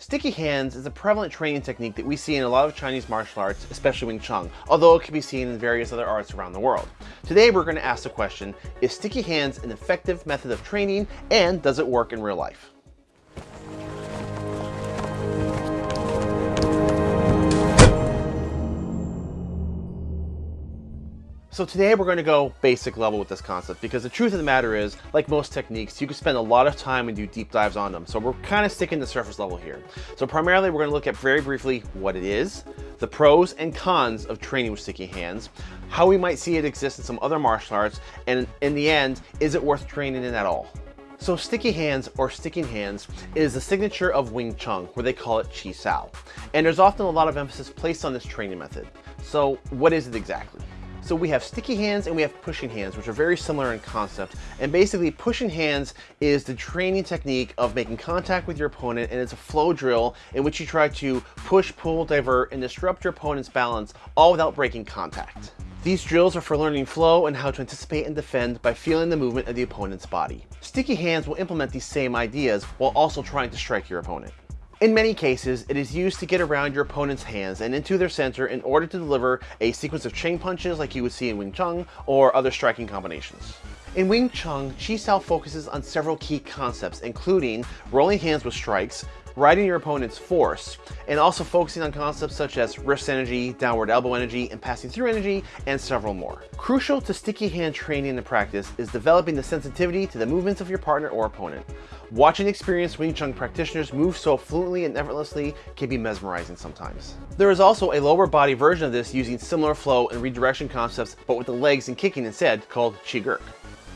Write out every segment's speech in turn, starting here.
Sticky hands is a prevalent training technique that we see in a lot of Chinese martial arts, especially Wing Chun, although it can be seen in various other arts around the world. Today we're going to ask the question, is sticky hands an effective method of training and does it work in real life? So today we're going to go basic level with this concept because the truth of the matter is, like most techniques, you can spend a lot of time and do deep dives on them. So we're kind of sticking to surface level here. So primarily we're going to look at very briefly what it is, the pros and cons of training with sticky hands, how we might see it exist in some other martial arts, and in the end, is it worth training in at all? So sticky hands or sticking hands is the signature of Wing Chun, where they call it Chi Sao. And there's often a lot of emphasis placed on this training method. So what is it exactly? So we have sticky hands and we have pushing hands, which are very similar in concept. And basically pushing hands is the training technique of making contact with your opponent and it's a flow drill in which you try to push, pull, divert, and disrupt your opponent's balance, all without breaking contact. These drills are for learning flow and how to anticipate and defend by feeling the movement of the opponent's body. Sticky hands will implement these same ideas while also trying to strike your opponent. In many cases, it is used to get around your opponent's hands and into their center in order to deliver a sequence of chain punches like you would see in Wing Chun or other striking combinations. In Wing Chun, Chi Sao focuses on several key concepts, including rolling hands with strikes, riding your opponent's force, and also focusing on concepts such as wrist energy, downward elbow energy, and passing through energy, and several more. Crucial to sticky hand training and practice is developing the sensitivity to the movements of your partner or opponent. Watching experienced Wing Chun practitioners move so fluently and effortlessly can be mesmerizing sometimes. There is also a lower body version of this using similar flow and redirection concepts, but with the legs and kicking instead, called Chi Gerk.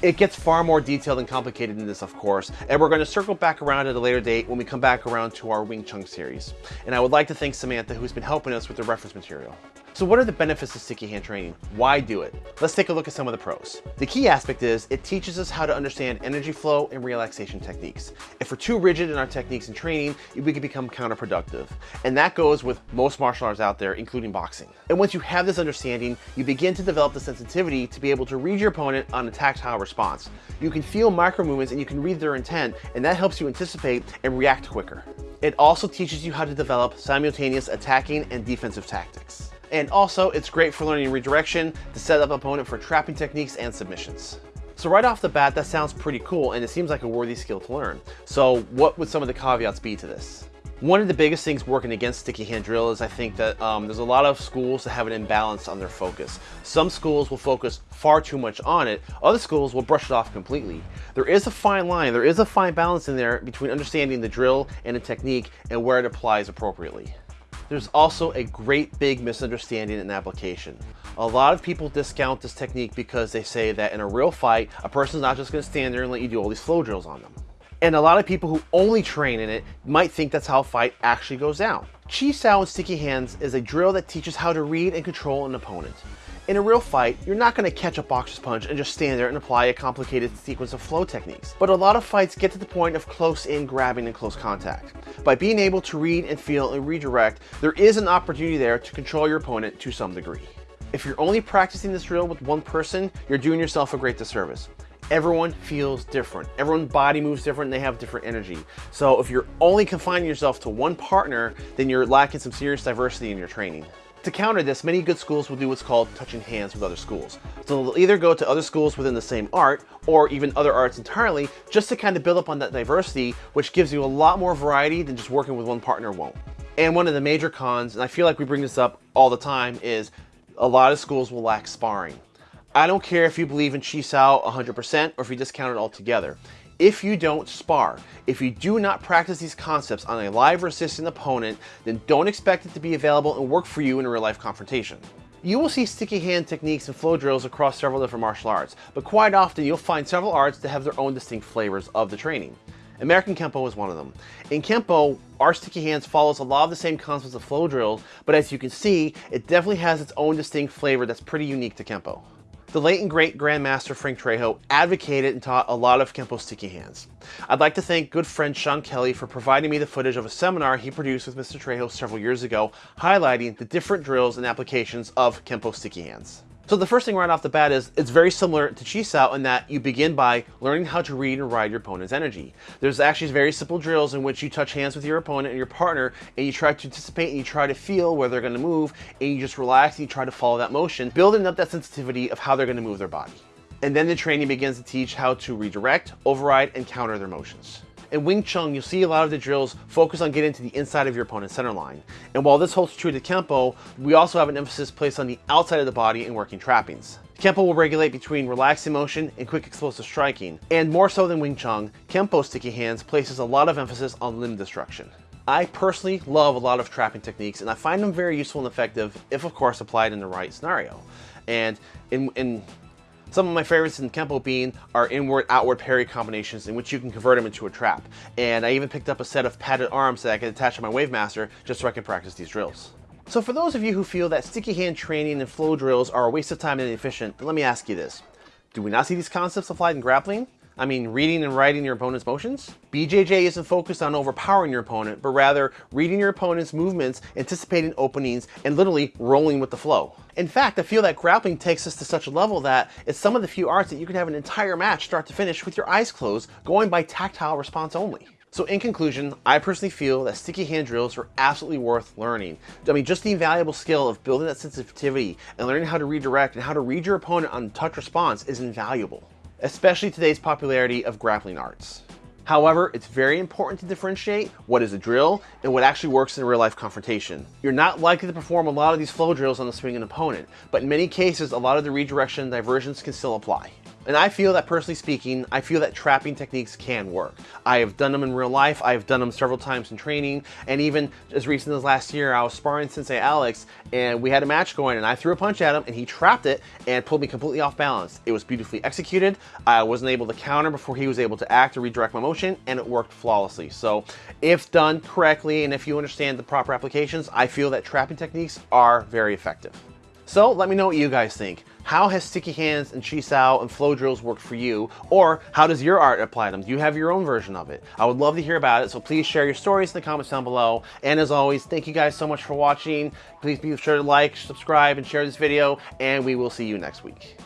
It gets far more detailed and complicated than this, of course, and we're going to circle back around at a later date when we come back around to our Wing Chun series. And I would like to thank Samantha, who's been helping us with the reference material. So what are the benefits of sticky hand training? Why do it? Let's take a look at some of the pros. The key aspect is it teaches us how to understand energy flow and relaxation techniques. If we're too rigid in our techniques and training, we can become counterproductive. And that goes with most martial arts out there, including boxing. And once you have this understanding, you begin to develop the sensitivity to be able to read your opponent on a tactile response. You can feel micro movements and you can read their intent, and that helps you anticipate and react quicker. It also teaches you how to develop simultaneous attacking and defensive tactics. And also, it's great for learning redirection to set up opponent for trapping techniques and submissions. So right off the bat, that sounds pretty cool and it seems like a worthy skill to learn. So what would some of the caveats be to this? One of the biggest things working against sticky hand drill is I think that um, there's a lot of schools that have an imbalance on their focus. Some schools will focus far too much on it, other schools will brush it off completely. There is a fine line, there is a fine balance in there between understanding the drill and the technique and where it applies appropriately. There's also a great big misunderstanding in application. A lot of people discount this technique because they say that in a real fight, a person's not just gonna stand there and let you do all these flow drills on them. And a lot of people who only train in it might think that's how a fight actually goes down. Chi Sao and Sticky Hands is a drill that teaches how to read and control an opponent. In a real fight, you're not going to catch a boxer's punch and just stand there and apply a complicated sequence of flow techniques. But a lot of fights get to the point of close-in grabbing and close contact. By being able to read and feel and redirect, there is an opportunity there to control your opponent to some degree. If you're only practicing this drill with one person, you're doing yourself a great disservice everyone feels different. Everyone's body moves different they have different energy. So if you're only confining yourself to one partner, then you're lacking some serious diversity in your training. To counter this, many good schools will do what's called touching hands with other schools. So they'll either go to other schools within the same art or even other arts entirely just to kind of build up on that diversity, which gives you a lot more variety than just working with one partner won't. And one of the major cons, and I feel like we bring this up all the time, is a lot of schools will lack sparring. I don't care if you believe in Chi Sao 100% or if you discount it altogether if you don't spar. If you do not practice these concepts on a live or assistant opponent, then don't expect it to be available and work for you in a real life confrontation. You will see sticky hand techniques and flow drills across several different martial arts, but quite often you'll find several arts that have their own distinct flavors of the training. American Kempo is one of them. In Kempo, our sticky hands follows a lot of the same concepts of flow drills, but as you can see, it definitely has its own distinct flavor that's pretty unique to Kempo. The late and great Grandmaster Frank Trejo advocated and taught a lot of Kempo sticky hands. I'd like to thank good friend Sean Kelly for providing me the footage of a seminar he produced with Mr. Trejo several years ago, highlighting the different drills and applications of Kempo sticky hands. So the first thing right off the bat is it's very similar to Chi Sao in that you begin by learning how to read and ride your opponent's energy. There's actually very simple drills in which you touch hands with your opponent and your partner and you try to anticipate and you try to feel where they're going to move and you just relax and you try to follow that motion, building up that sensitivity of how they're going to move their body. And then the training begins to teach how to redirect, override, and counter their motions. In Wing Chun, you'll see a lot of the drills focus on getting to the inside of your opponent's center line. And while this holds true to Kempo, we also have an emphasis placed on the outside of the body and working trappings. Kempo will regulate between relaxed motion and quick explosive striking. And more so than Wing Chun, Kempo Sticky Hands places a lot of emphasis on limb destruction. I personally love a lot of trapping techniques and I find them very useful and effective if of course applied in the right scenario. And in, in some of my favorites in Kempo Bean are inward-outward parry combinations in which you can convert them into a trap. And I even picked up a set of padded arms that I can attach to my Wave Master just so I can practice these drills. So for those of you who feel that sticky hand training and flow drills are a waste of time and inefficient, let me ask you this. Do we not see these concepts applied in grappling? I mean, reading and writing your opponent's motions? BJJ isn't focused on overpowering your opponent, but rather reading your opponent's movements, anticipating openings, and literally rolling with the flow. In fact, I feel that grappling takes us to such a level that it's some of the few arts that you can have an entire match start to finish with your eyes closed, going by tactile response only. So in conclusion, I personally feel that sticky hand drills are absolutely worth learning. I mean, just the invaluable skill of building that sensitivity and learning how to redirect and how to read your opponent on touch response is invaluable especially today's popularity of grappling arts. However, it's very important to differentiate what is a drill and what actually works in a real life confrontation. You're not likely to perform a lot of these flow drills on the swinging opponent, but in many cases, a lot of the redirection and diversions can still apply. And I feel that personally speaking, I feel that trapping techniques can work. I have done them in real life. I have done them several times in training. And even as recent as last year, I was sparring Sensei Alex and we had a match going and I threw a punch at him and he trapped it and pulled me completely off balance. It was beautifully executed. I wasn't able to counter before he was able to act or redirect my motion and it worked flawlessly. So if done correctly and if you understand the proper applications, I feel that trapping techniques are very effective. So let me know what you guys think. How has sticky hands and chi sao and flow drills worked for you? Or how does your art apply them? Do you have your own version of it? I would love to hear about it, so please share your stories in the comments down below. And as always, thank you guys so much for watching. Please be sure to like, subscribe, and share this video, and we will see you next week.